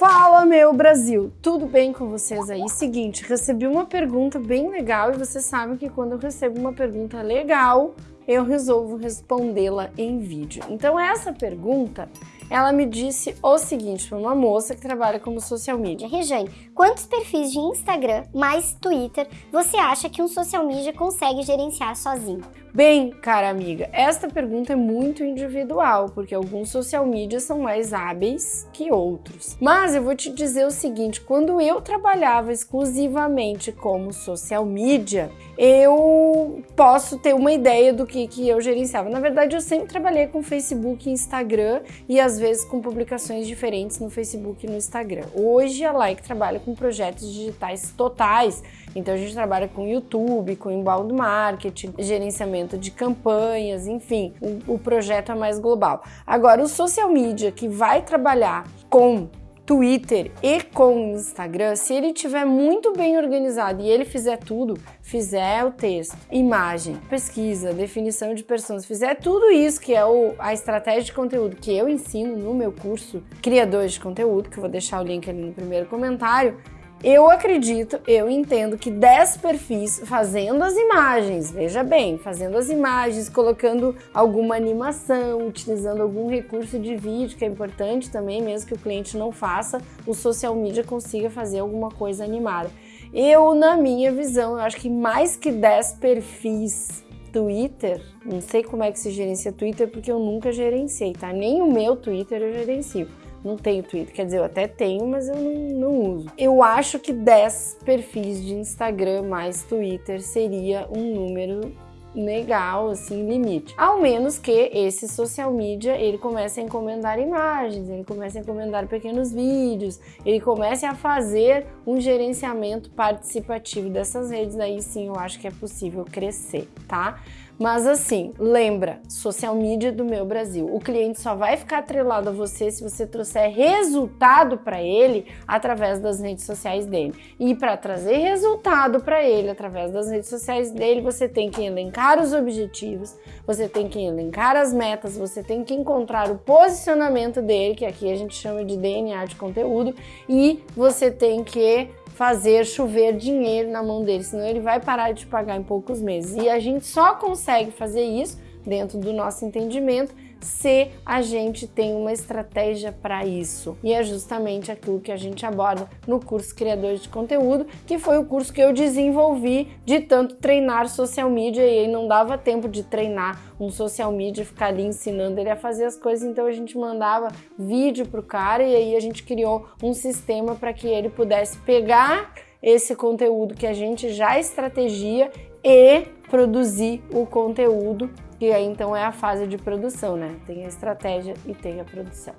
Fala, meu Brasil! Tudo bem com vocês aí? Seguinte, recebi uma pergunta bem legal e vocês sabem que quando eu recebo uma pergunta legal, eu resolvo respondê-la em vídeo. Então essa pergunta ela me disse o seguinte, foi uma moça que trabalha como social media. Rejane, quantos perfis de Instagram mais Twitter você acha que um social media consegue gerenciar sozinho? Bem, cara amiga, esta pergunta é muito individual, porque alguns social media são mais hábeis que outros. Mas eu vou te dizer o seguinte, quando eu trabalhava exclusivamente como social media, eu posso ter uma ideia do que, que eu gerenciava. Na verdade, eu sempre trabalhei com Facebook e Instagram e às vezes com publicações diferentes no Facebook e no Instagram. Hoje a Like trabalha com projetos digitais totais, então a gente trabalha com YouTube, com inbound marketing, gerenciamento de campanhas, enfim, o, o projeto é mais global. Agora, o social media que vai trabalhar com Twitter e com Instagram, se ele tiver muito bem organizado e ele fizer tudo, fizer o texto, imagem, pesquisa, definição de pessoas, fizer tudo isso que é o, a estratégia de conteúdo que eu ensino no meu curso Criadores de Conteúdo, que eu vou deixar o link ali no primeiro comentário, eu acredito, eu entendo que 10 perfis fazendo as imagens, veja bem, fazendo as imagens, colocando alguma animação, utilizando algum recurso de vídeo, que é importante também, mesmo que o cliente não faça, o social media consiga fazer alguma coisa animada. Eu, na minha visão, eu acho que mais que 10 perfis Twitter, não sei como é que se gerencia Twitter, porque eu nunca gerenciei, tá? Nem o meu Twitter eu gerencio não tenho Twitter, quer dizer, eu até tenho, mas eu não, não uso. Eu acho que 10 perfis de Instagram mais Twitter seria um número legal, assim, limite. Ao menos que esse social media, ele comece a encomendar imagens, ele comece a encomendar pequenos vídeos, ele comece a fazer um gerenciamento participativo dessas redes, aí sim eu acho que é possível crescer, tá? Mas assim, lembra, social media do meu Brasil. O cliente só vai ficar atrelado a você se você trouxer resultado para ele através das redes sociais dele. E para trazer resultado para ele através das redes sociais dele, você tem que elencar os objetivos, você tem que elencar as metas, você tem que encontrar o posicionamento dele, que aqui a gente chama de DNA de conteúdo, e você tem que fazer chover dinheiro na mão dele, senão ele vai parar de pagar em poucos meses. E a gente só consegue fazer isso dentro do nosso entendimento se a gente tem uma estratégia para isso. E é justamente aquilo que a gente aborda no curso Criadores de Conteúdo, que foi o curso que eu desenvolvi de tanto treinar social media e aí não dava tempo de treinar um social media, ficar ali ensinando ele a fazer as coisas, então a gente mandava vídeo pro cara e aí a gente criou um sistema para que ele pudesse pegar esse conteúdo que a gente já estratégia e produzir o conteúdo que aí então é a fase de produção, né? Tem a estratégia e tem a produção.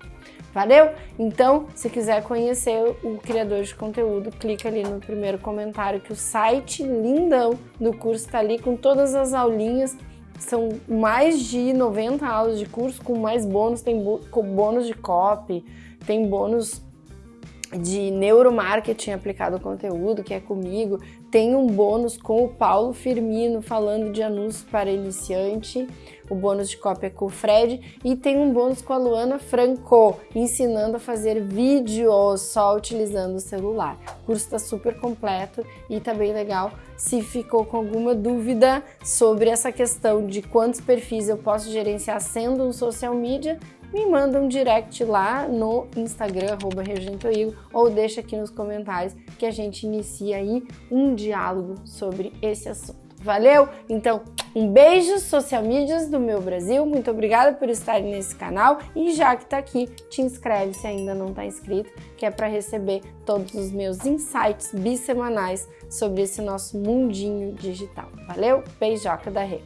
Valeu? Então, se quiser conhecer o criador de conteúdo, clica ali no primeiro comentário que o site lindão do curso está ali com todas as aulinhas. São mais de 90 aulas de curso com mais bônus, tem bônus de copy, tem bônus de neuromarketing aplicado ao conteúdo, que é comigo. Tem um bônus com o Paulo Firmino falando de anúncios para iniciante, o bônus de cópia com o Fred, e tem um bônus com a Luana Franco, ensinando a fazer vídeos só utilizando o celular. O curso está super completo e tá bem legal. Se ficou com alguma dúvida sobre essa questão de quantos perfis eu posso gerenciar sendo um social media, me manda um direct lá no Instagram, arroba ou deixa aqui nos comentários que a gente inicia aí um diálogo sobre esse assunto. Valeu? Então, um beijo, social medias do meu Brasil. Muito obrigada por estar nesse canal e já que tá aqui, te inscreve se ainda não tá inscrito, que é para receber todos os meus insights bissemanais sobre esse nosso mundinho digital. Valeu? Beijoca da Rê.